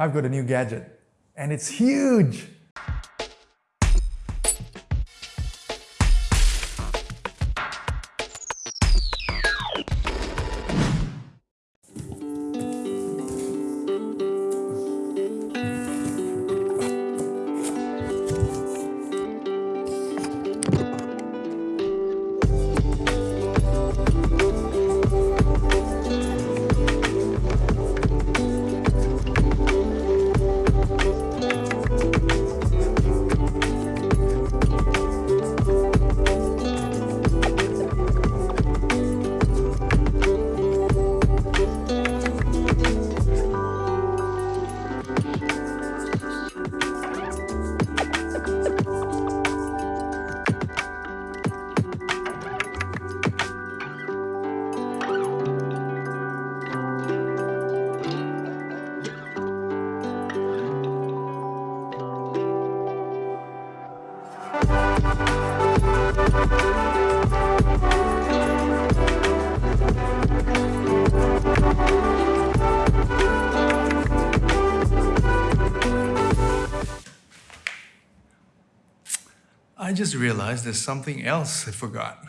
I've got a new gadget and it's huge. I just realized there's something else I forgot.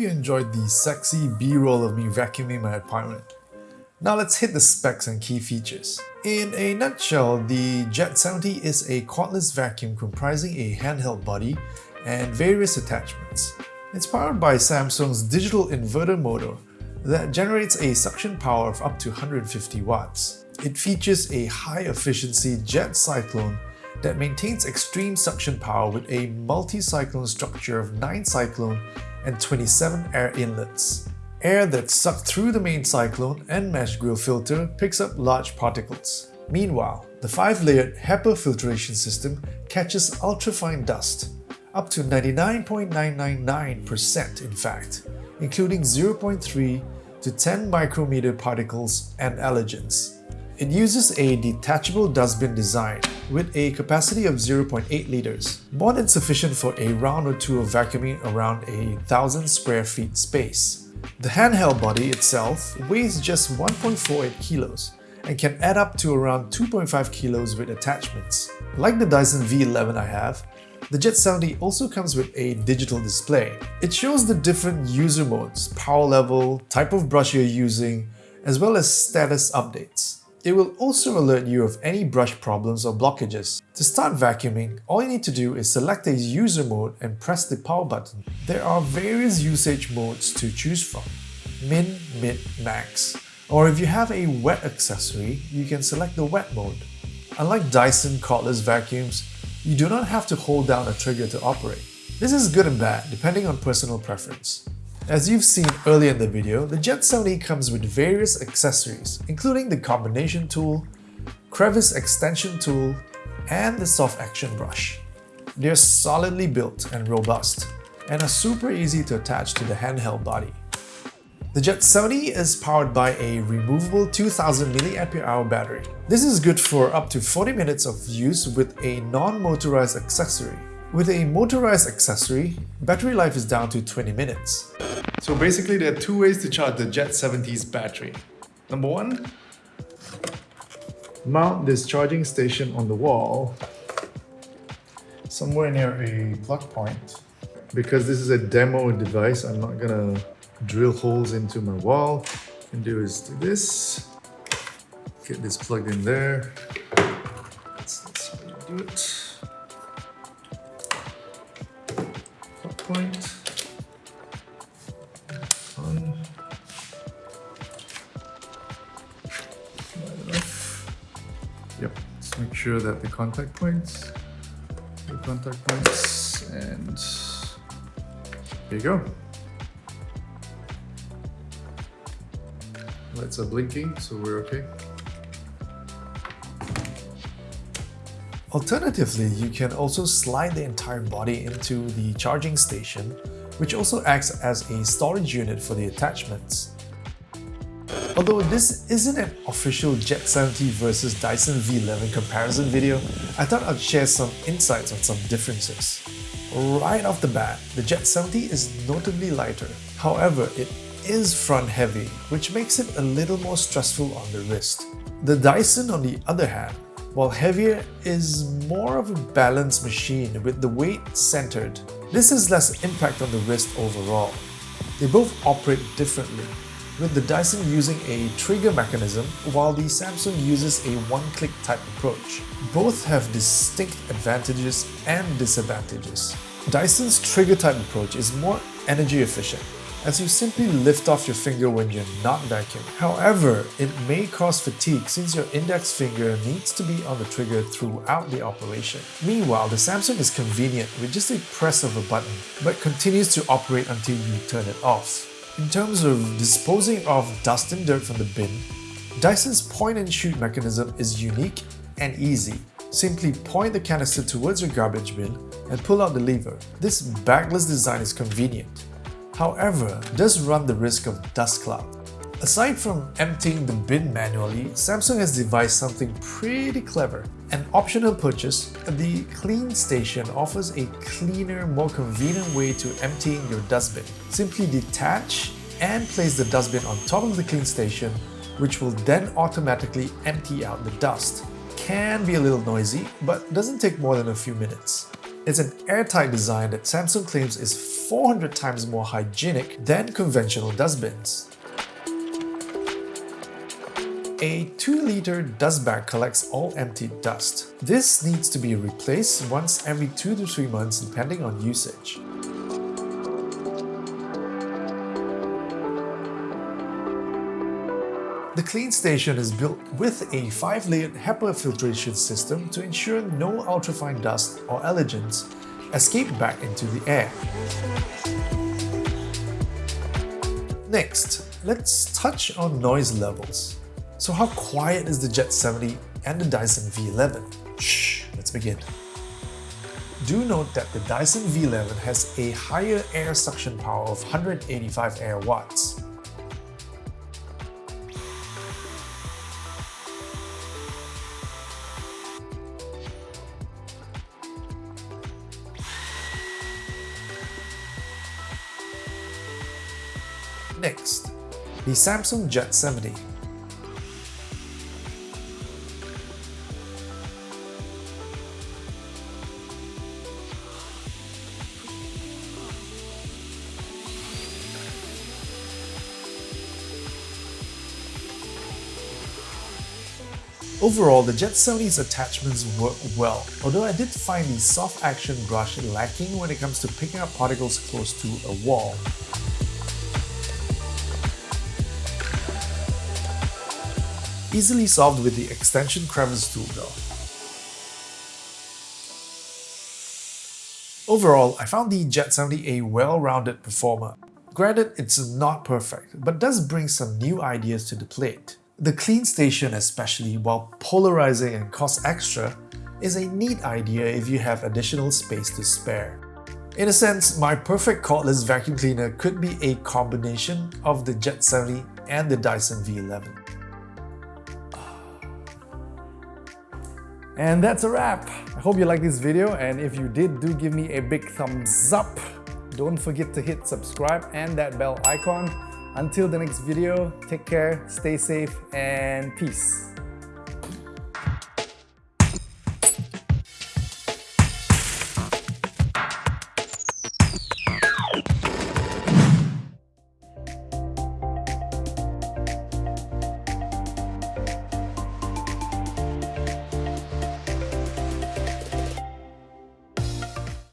Hope you enjoyed the sexy b-roll of me vacuuming my apartment. Now let's hit the specs and key features. In a nutshell, the Jet 70 is a cordless vacuum comprising a handheld body and various attachments. It's powered by Samsung's digital inverter motor that generates a suction power of up to 150 watts. It features a high-efficiency jet cyclone that maintains extreme suction power with a multi-cyclone structure of 9 cyclone and 27 air inlets. Air that's sucked through the main cyclone and mesh grill filter picks up large particles. Meanwhile, the 5-layered HEPA filtration system catches ultrafine dust, up to 99.999% in fact, including 0.3 to 10 micrometer particles and allergens. It uses a detachable dustbin design with a capacity of 0.8 liters, more than sufficient for a round or two of vacuuming around a thousand square feet space. The handheld body itself weighs just 1.48 kilos and can add up to around 2.5 kilos with attachments. Like the Dyson V11 I have, the Jet 70 also comes with a digital display. It shows the different user modes, power level, type of brush you're using, as well as status updates. It will also alert you of any brush problems or blockages. To start vacuuming, all you need to do is select a user mode and press the power button. There are various usage modes to choose from. Min, Mid, Max. Or if you have a wet accessory, you can select the wet mode. Unlike Dyson cordless vacuums, you do not have to hold down a trigger to operate. This is good and bad depending on personal preference. As you've seen earlier in the video, the Jet 70 comes with various accessories, including the combination tool, crevice extension tool, and the soft action brush. They're solidly built and robust, and are super easy to attach to the handheld body. The Jet 70 is powered by a removable 2000 mAh battery. This is good for up to 40 minutes of use with a non-motorized accessory. With a motorized accessory, battery life is down to 20 minutes. So basically there are two ways to charge the Jet 70's battery. Number one, mount this charging station on the wall somewhere near a plug point. Because this is a demo device, I'm not gonna drill holes into my wall. can do is do this, get this plugged in there. That's, that's how you do it. Point. On. Yep, let's make sure that the contact points, the contact points, and there you go. Lights are blinking, so we're okay. Alternatively, you can also slide the entire body into the charging station, which also acts as a storage unit for the attachments. Although this isn't an official Jet 70 versus Dyson V11 comparison video, I thought I'd share some insights on some differences. Right off the bat, the Jet 70 is notably lighter. However, it is front heavy, which makes it a little more stressful on the wrist. The Dyson on the other hand, while heavier, is more of a balanced machine with the weight centered. This has less impact on the wrist overall. They both operate differently, with the Dyson using a trigger mechanism while the Samsung uses a one-click type approach. Both have distinct advantages and disadvantages. Dyson's trigger type approach is more energy efficient as you simply lift off your finger when you're not vacuuming. However, it may cause fatigue since your index finger needs to be on the trigger throughout the operation. Meanwhile, the Samsung is convenient with just a press of a button, but continues to operate until you turn it off. In terms of disposing of dust and dirt from the bin, Dyson's point and shoot mechanism is unique and easy. Simply point the canister towards your garbage bin and pull out the lever. This bagless design is convenient however, does run the risk of dust cloud. Aside from emptying the bin manually, Samsung has devised something pretty clever. An optional purchase, the Clean Station offers a cleaner, more convenient way to emptying your dustbin. Simply detach and place the dustbin on top of the Clean Station, which will then automatically empty out the dust. Can be a little noisy, but doesn't take more than a few minutes. It's an airtight design that Samsung claims is 400 times more hygienic than conventional dustbins. A 2-liter dust bag collects all emptied dust. This needs to be replaced once every 2 to 3 months depending on usage. The Clean Station is built with a 5-layered HEPA filtration system to ensure no ultrafine dust or allergens escape back into the air. Next, let's touch on noise levels. So how quiet is the Jet 70 and the Dyson V11? Shh, let's begin. Do note that the Dyson V11 has a higher air suction power of 185 air watts, Next, the Samsung Jet 70. Overall, the Jet 70's attachments work well, although I did find the soft action brush lacking when it comes to picking up particles close to a wall. Easily solved with the extension crevice tool though. Overall, I found the Jet 70 a well-rounded performer. Granted, it's not perfect, but does bring some new ideas to the plate. The clean station especially, while polarizing and costs extra, is a neat idea if you have additional space to spare. In a sense, my perfect cordless vacuum cleaner could be a combination of the Jet 70 and the Dyson V11. And that's a wrap. I hope you liked this video and if you did, do give me a big thumbs up. Don't forget to hit subscribe and that bell icon. Until the next video, take care, stay safe, and peace.